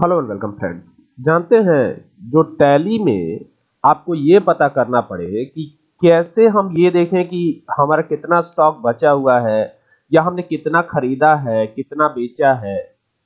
Hello and welcome friends जानते हैं, जो टैली में आपको ये पता करना पड़े कि कैसे हम ये देखें कि हमारा कितना स्टॉक बचा हुआ है, या हमने कितना खरीदा है, कितना बेचा है।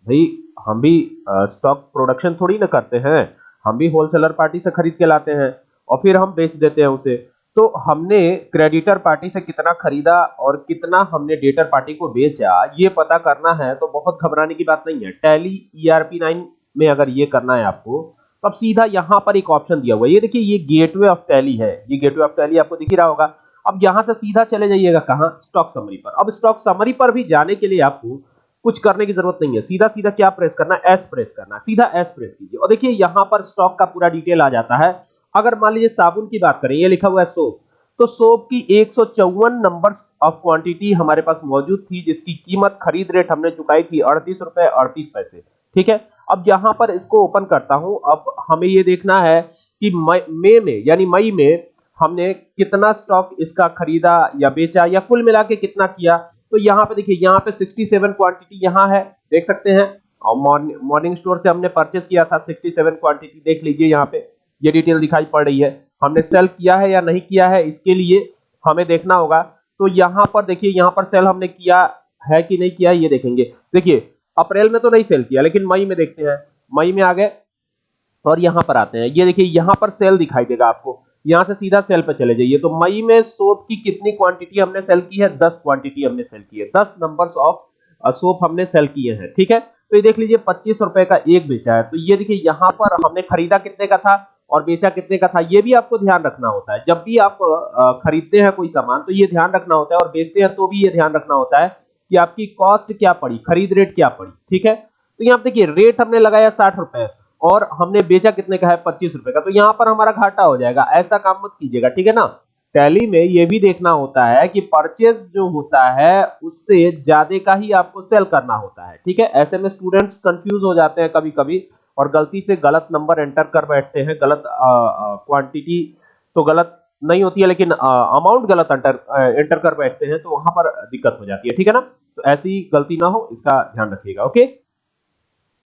भाई, हम भी स्टॉक प्रोडक्शन थोड़ी ना करते हैं। हम भी होलसेलर पार्टी से खरीद के लाते हैं और फिर हम बेच देते हैं उसे। तो हमने क्रेडिटर पार्टी से कितना खरीदा और कितना हमने डेटर पार्टी को बेचा, ये पता करना है तो बहुत घबराने की बात नहीं है। टैली ईआरपी नाइन में अगर ये करना है आपको तो अब सीधा यहाँ पर एक ऑप्शन दिया हुआ है। ये देखिए, ये गेटवे ऑफ़ टैली है। ये गेटवे ऑफ़ टैली आपको दिख ही रहा होगा। अब यहाँ से सीधा चले जाइएगा कहाँ? स्टॉक समरी पर। अब स्टॉक समरी पर भी जाने के लिए आपको कुछ करने की ज़रूरत नहीं है। सीधा सीधा क्या प्रेस करना? एस प्रेस करना। सीधा एस प्रेस कीजिए। और देखिए, यहाँ पर स्टॉक का पूरा डिटेल आ जाता है। अगर मान लीजिए साबुन की बात करें, ये लिखा हुआ है सोप तो सोप की एक नंबर्स ऑफ़ क्वांटिटी हमारे पास मौजूद थी, जिसकी कीमत खरीद रेट हमने चुकाई थी अड़तीस रुपए अड़तीस पैसे। ठीक है? अब यहाँ पर इसको ओपन करता हूँ। अब हमें ये देखना है कि मई में, यानी मई में हमने कितना स्टॉक इसका खरीदा या बेचा या कुल मिला के कितना किया। तो यहाँ पे देखिए, यहाँ पे 67 क्वांटिटी यहाँ है, देख सकते हैं। और मॉर्निंग स्टोर से हमने परचेस किया था 67 क्वांटिटी देख लीजिए यहाँ पे। ये डिटेल दिखाई पड़ रही है। हमने सेल किया है या नहीं किया है, इसके लिए हमें देखना होगा। तो यहाँ पर देखिए, यहाँ पर सेल हमने किया है कि नहीं किया, ये देखेंगे। देखिए अप्रैल में तो नहीं सेल किया, लेकिन मई में देखते हैं। मई में आ गए और यहाँ पर आते हैं। ये देखिए, यहाँ पर सेल दिखाई देगा आपको। यहाँ से सीधा सेल पर चले जाइए। तो मई में सोप की कितनी क्वांटिटी हमने सेल की है? दस क्वांटिटी हमने सेल की है। दस नंबर्स ऑफ़ सोप हमने सेल किए हैं। ठीक है? तो ये देख लीजिए, पच्चीस रुपए का एक बेचा है। तो ये देखिए, यहाँ पर हमने खरीदा कितने का था और बेचा कितने का था, ये भी आपको ध्यान रखना होता है। जब भी आप खरीदते हैं कोई सामान तो ये ध्यान रखना होता है और बेचते हैं तो भी ये ध्यान रखना होता है। कि आपकी कॉस्ट क्या पड़ी, खरीद रेट क्या पड़ी, ठीक है? तो यहाँ देखिए रेट हमने लगाया साठ रुपए और हमने बेचा कितने का है? पच्चीस रुपए का। तो यहाँ पर हमारा घाटा हो जाएगा, ऐसा काम मत कीजिएगा, ठीक है ना? टैली में ये भी देखना होता है कि परचेज जो होता है, उससे ज़्यादा का ही आपको सेल करना होता है, ठीक है? ऐसे में स्टूडेंट्स कंफ्यूज हो जाते हैं कभी कभी और गलती से गलत नंबर एंटर कर बैठते हैं, गलत क्वांटिटी तो गलत नहीं होती है, लेकिन अमाउंट गलत एंटर एंटर कर बैठते हैं तो वहाँ पर दिक्कत हो जाती है, ठीक है ना? ऐसी गलती ना हो इसका ध्यान रखिएगा ओके?